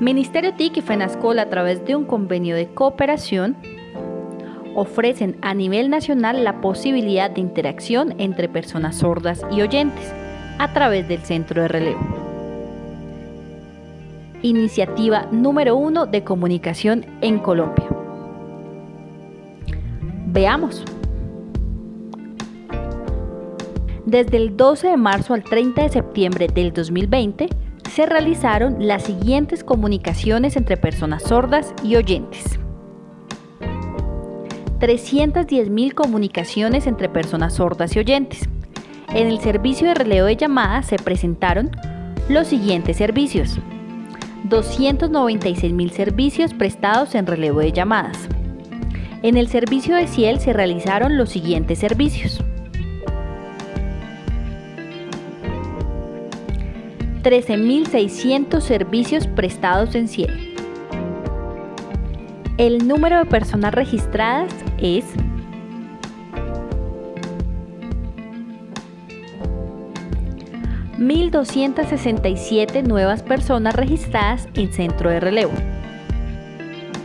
Ministerio TIC y FENASCOL a través de un convenio de cooperación ofrecen a nivel nacional la posibilidad de interacción entre personas sordas y oyentes a través del centro de relevo. Iniciativa número uno de comunicación en Colombia. Veamos. Desde el 12 de marzo al 30 de septiembre del 2020, se realizaron las siguientes comunicaciones entre personas sordas y oyentes. 310.000 comunicaciones entre personas sordas y oyentes. En el servicio de relevo de llamadas se presentaron los siguientes servicios. 296.000 servicios prestados en relevo de llamadas. En el servicio de Ciel se realizaron los siguientes servicios. 13.600 servicios prestados en Ciel. El número de personas registradas es ...1.267 nuevas personas registradas en centro de relevo.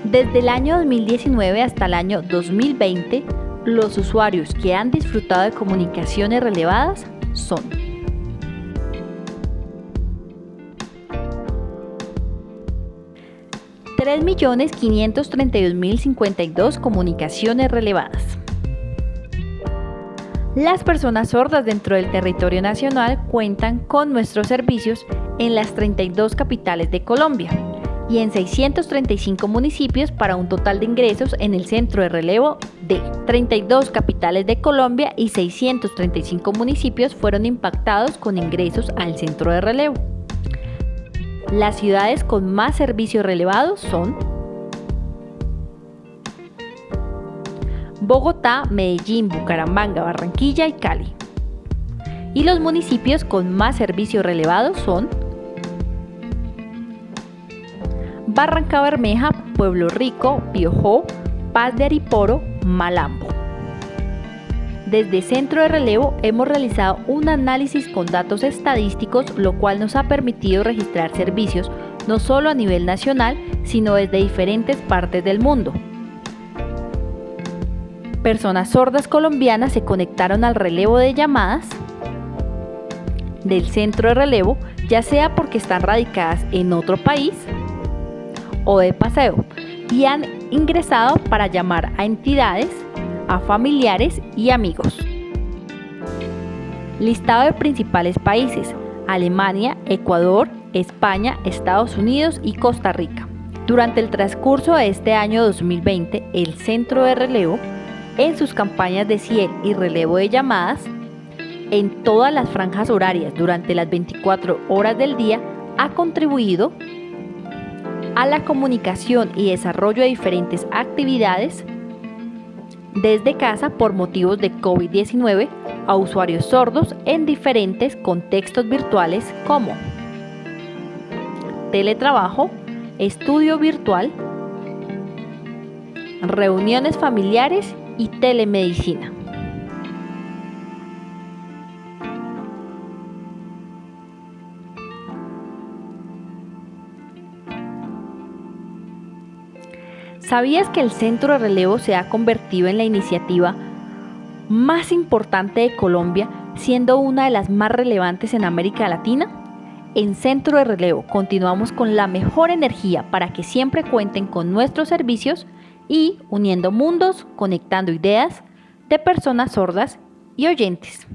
Desde el año 2019 hasta el año 2020, los usuarios que han disfrutado de comunicaciones relevadas son 3.532.052 comunicaciones relevadas. Las personas sordas dentro del territorio nacional cuentan con nuestros servicios en las 32 capitales de Colombia y en 635 municipios para un total de ingresos en el centro de relevo de 32 capitales de Colombia y 635 municipios fueron impactados con ingresos al centro de relevo. Las ciudades con más servicios relevados son Bogotá, Medellín, Bucaramanga, Barranquilla y Cali. Y los municipios con más servicios relevados son Barranca Bermeja, Pueblo Rico, Piojó, Paz de Ariporo, Malambo. Desde Centro de Relevo hemos realizado un análisis con datos estadísticos, lo cual nos ha permitido registrar servicios no solo a nivel nacional, sino desde diferentes partes del mundo. Personas sordas colombianas se conectaron al relevo de llamadas del centro de relevo, ya sea porque están radicadas en otro país o de paseo, y han ingresado para llamar a entidades a familiares y amigos. Listado de principales países, Alemania, Ecuador, España, Estados Unidos y Costa Rica. Durante el transcurso de este año 2020, el Centro de Relevo, en sus campañas de CIEL y relevo de llamadas, en todas las franjas horarias durante las 24 horas del día, ha contribuido a la comunicación y desarrollo de diferentes actividades desde casa por motivos de COVID-19 a usuarios sordos en diferentes contextos virtuales como teletrabajo, estudio virtual, reuniones familiares y telemedicina. ¿Sabías que el centro de relevo se ha convertido en la iniciativa más importante de Colombia, siendo una de las más relevantes en América Latina? En Centro de Relevo continuamos con la mejor energía para que siempre cuenten con nuestros servicios y uniendo mundos, conectando ideas de personas sordas y oyentes.